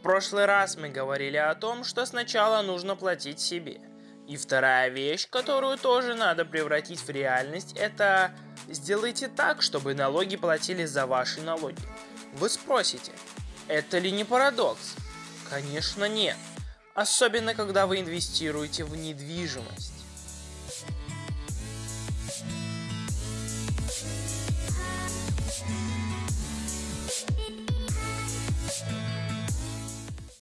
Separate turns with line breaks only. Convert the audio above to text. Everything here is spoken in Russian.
В прошлый раз мы говорили о том, что сначала нужно платить себе. И вторая вещь, которую тоже надо превратить в реальность, это сделайте так, чтобы налоги платили за ваши налоги. Вы спросите, это ли не парадокс? Конечно нет. Особенно, когда вы инвестируете в недвижимость.